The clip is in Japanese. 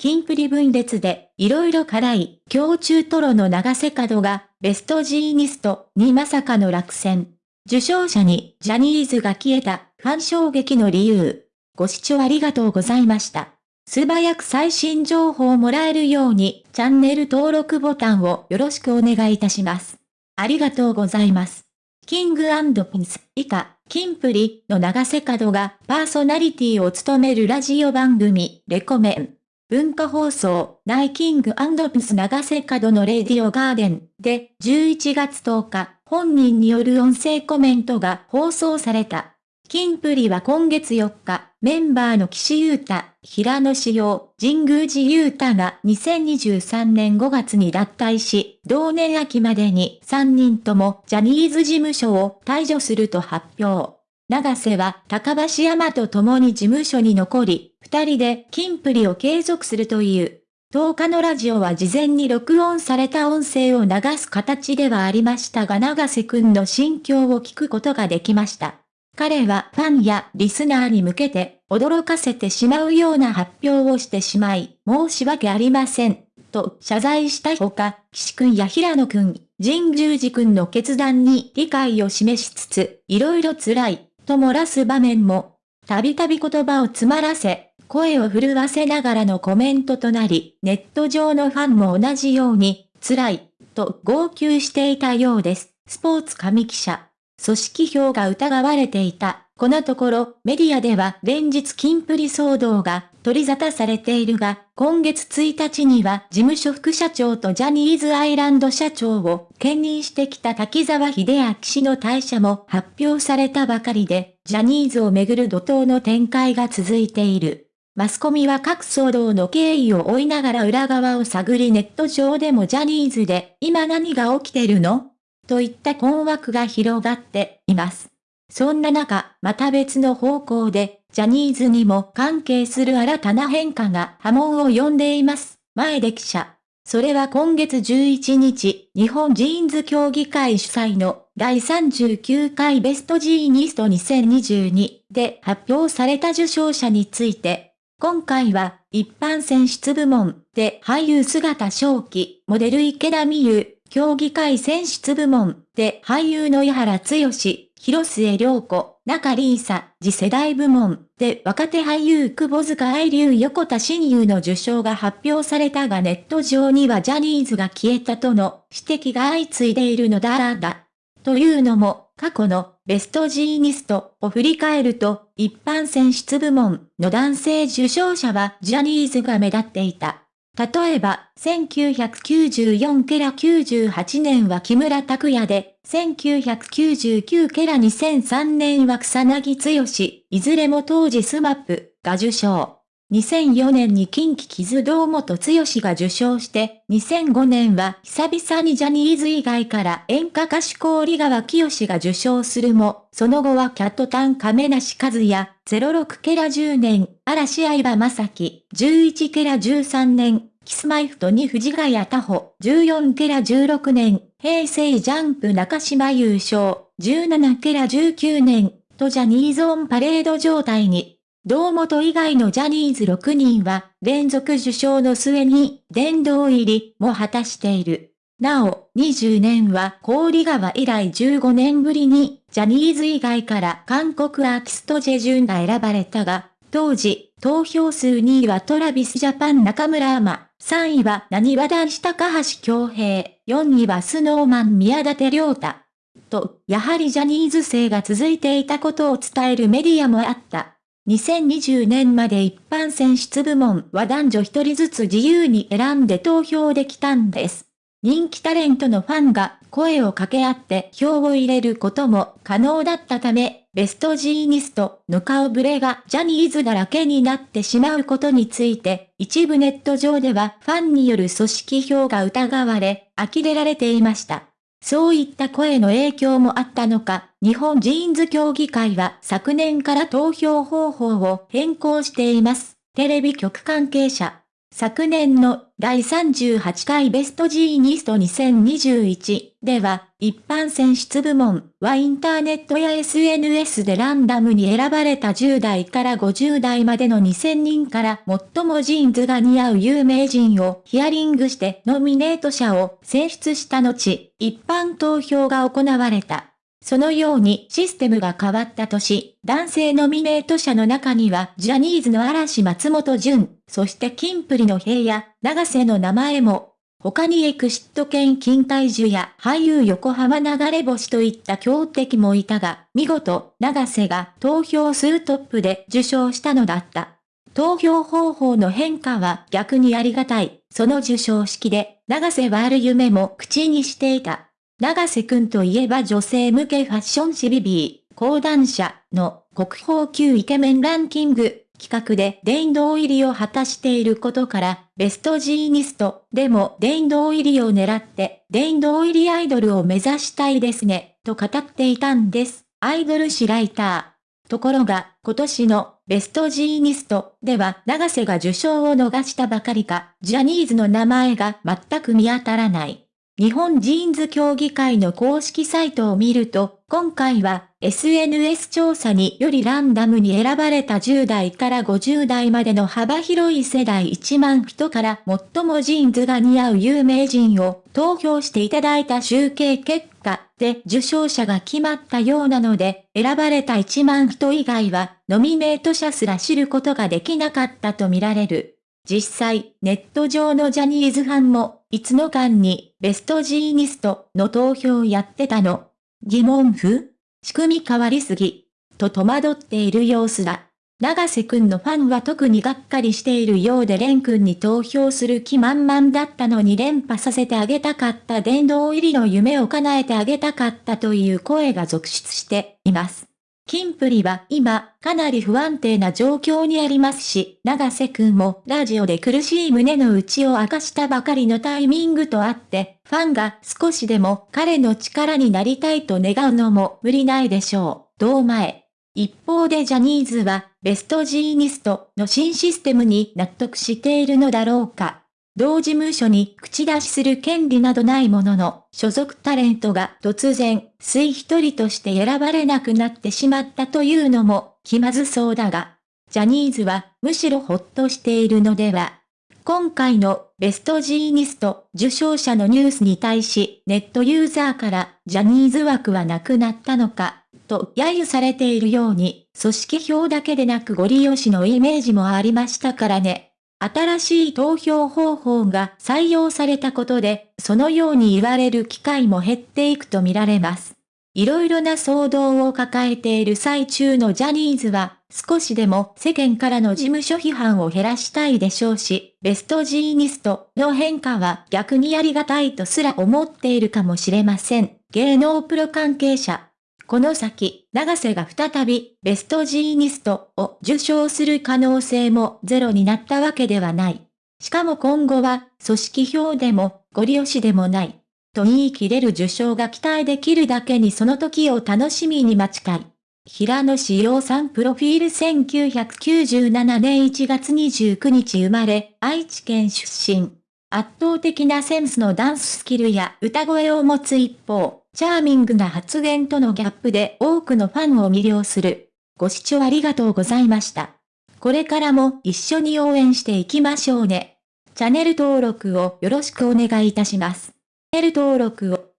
キンプリ分裂で、いろいろ辛い、強中トロの長瀬角が、ベストジーニストにまさかの落選。受賞者に、ジャニーズが消えた、ファン衝撃の理由。ご視聴ありがとうございました。素早く最新情報をもらえるように、チャンネル登録ボタンをよろしくお願いいたします。ありがとうございます。キングピンス以下、キンプリの長瀬角がパーソナリティを務めるラジオ番組、レコメン。文化放送、ナイキングピス長瀬角のレディオガーデンで11月10日、本人による音声コメントが放送された。キンプリは今月4日、メンバーの岸優太、平野志陽、神宮寺優太が2023年5月に脱退し、同年秋までに3人ともジャニーズ事務所を退場すると発表。長瀬は高橋山と共に事務所に残り、二人でキンプリを継続するという。10日のラジオは事前に録音された音声を流す形ではありましたが長瀬くんの心境を聞くことができました。彼はファンやリスナーに向けて驚かせてしまうような発表をしてしまい、申し訳ありません、と謝罪したほか、岸くんや平野くん、神宮寺くんの決断に理解を示しつつ、いろいろ辛い、と漏らす場面も、たびたび言葉を詰まらせ、声を震わせながらのコメントとなり、ネット上のファンも同じように、辛い、と号泣していたようです。スポーツ紙記者。組織票が疑われていた。このところ、メディアでは連日金プリ騒動が取り沙汰されているが、今月1日には事務所副社長とジャニーズアイランド社長を兼任してきた滝沢秀明氏の退社も発表されたばかりで、ジャニーズをめぐる怒涛の展開が続いている。マスコミは各騒動の経緯を追いながら裏側を探りネット上でもジャニーズで今何が起きてるの？といった困惑が広がっています。そんな中、また別の方向で、ジャニーズにも関係する新たな変化が波紋を呼んでいます。前で記者。それは今月11日、日本ジーンズ協議会主催の第39回ベストジーニスト2022で発表された受賞者について、今回は一般選出部門で俳優姿正気、モデル池田美優、競技会選出部門で俳優の井原剛、広末涼子、仲里依紗、次世代部門で若手俳優窪塚愛流横田真悠の受賞が発表されたがネット上にはジャニーズが消えたとの指摘が相次いでいるのだだ。というのも、過去のベストジーニストを振り返ると、一般選出部門の男性受賞者はジャニーズが目立っていた。例えば、1994から98年は木村拓哉で、1999から2003年は草彅剛、いずれも当時 SMAP が受賞。2004年に近畿傷堂本剛が受賞して、2005年は久々にジャニーズ以外から演歌歌手氷川きよしが受賞するも、その後はキャットタン亀梨和也、06ケラ10年、嵐相葉正樹、11ケラ13年、キスマイフトに藤ヶ谷太穂、14ケラ16年、平成ジャンプ中島優勝、17ケラ19年、とジャニーズオンパレード状態に。堂本以外のジャニーズ6人は、連続受賞の末に、殿堂入りも果たしている。なお、20年は氷川以来15年ぶりに、ジャニーズ以外から韓国アーティストジェジュンが選ばれたが、当時、投票数2位はトラビスジャパン中村アマ、3位は何和男子高橋京平、4位はスノーマン宮舘良太。と、やはりジャニーズ生が続いていたことを伝えるメディアもあった。2020年まで一般選出部門は男女一人ずつ自由に選んで投票できたんです。人気タレントのファンが声を掛け合って票を入れることも可能だったため、ベストジーニストの顔ぶれがジャニーズだらけになってしまうことについて、一部ネット上ではファンによる組織票が疑われ、呆れられていました。そういった声の影響もあったのか、日本ジーンズ協議会は昨年から投票方法を変更しています。テレビ局関係者。昨年の第38回ベストジーニスト2021では、一般選出部門はインターネットや SNS でランダムに選ばれた10代から50代までの2000人から最もジーンズが似合う有名人をヒアリングしてノミネート者を選出した後、一般投票が行われた。そのようにシステムが変わった年、男性ノミネート者の中にはジャニーズの嵐松本潤、そしてキンプリの平野、永瀬の名前も、他にエクシット犬金体樹や俳優横浜流れ星といった強敵もいたが、見事、長瀬が投票数トップで受賞したのだった。投票方法の変化は逆にありがたい。その受賞式で、長瀬はある夢も口にしていた。長瀬くんといえば女性向けファッション誌ビビー、講談社の国宝級イケメンランキング企画で殿堂入りを果たしていることから、ベストジーニストでも殿堂入りを狙って殿堂入りアイドルを目指したいですね、と語っていたんです。アイドル誌ライター。ところが、今年のベストジーニストでは永瀬が受賞を逃したばかりか、ジャニーズの名前が全く見当たらない。日本ジーンズ協議会の公式サイトを見ると、今回は SNS 調査によりランダムに選ばれた10代から50代までの幅広い世代1万人から最もジーンズが似合う有名人を投票していただいた集計結果で受賞者が決まったようなので、選ばれた1万人以外はノミネート者すら知ることができなかったとみられる。実際、ネット上のジャニーズファンも、いつの間に、ベストジーニストの投票やってたの？疑問符？仕組み変わりすぎ。と戸惑っている様子だ。長瀬くんのファンは特にがっかりしているようで蓮くんに投票する気満々だったのに連覇させてあげたかった殿堂入りの夢を叶えてあげたかったという声が続出しています。キンプリは今、かなり不安定な状況にありますし、長瀬くんもラジオで苦しい胸の内を明かしたばかりのタイミングとあって、ファンが少しでも彼の力になりたいと願うのも無理ないでしょう。同前。一方でジャニーズは、ベストジーニストの新システムに納得しているのだろうか。同事務所に口出しする権利などないものの、所属タレントが突然、水一人として選ばれなくなってしまったというのも気まずそうだが、ジャニーズはむしろほっとしているのでは。今回のベストジーニスト受賞者のニュースに対しネットユーザーからジャニーズ枠はなくなったのか、と揶揄されているように、組織票だけでなくご利用しのイメージもありましたからね。新しい投票方法が採用されたことで、そのように言われる機会も減っていくとみられます。いろいろな騒動を抱えている最中のジャニーズは、少しでも世間からの事務所批判を減らしたいでしょうし、ベストジーニストの変化は逆にありがたいとすら思っているかもしれません。芸能プロ関係者この先、長瀬が再びベストジーニストを受賞する可能性もゼロになったわけではない。しかも今後は、組織票でも、ご利用しでもない。と言い切れる受賞が期待できるだけにその時を楽しみに待ちたい。平野志陽さんプロフィール1997年1月29日生まれ、愛知県出身。圧倒的なセンスのダンススキルや歌声を持つ一方、チャーミングな発言とのギャップで多くのファンを魅了する。ご視聴ありがとうございました。これからも一緒に応援していきましょうね。チャンネル登録をよろしくお願いいたします。チャンネル登録を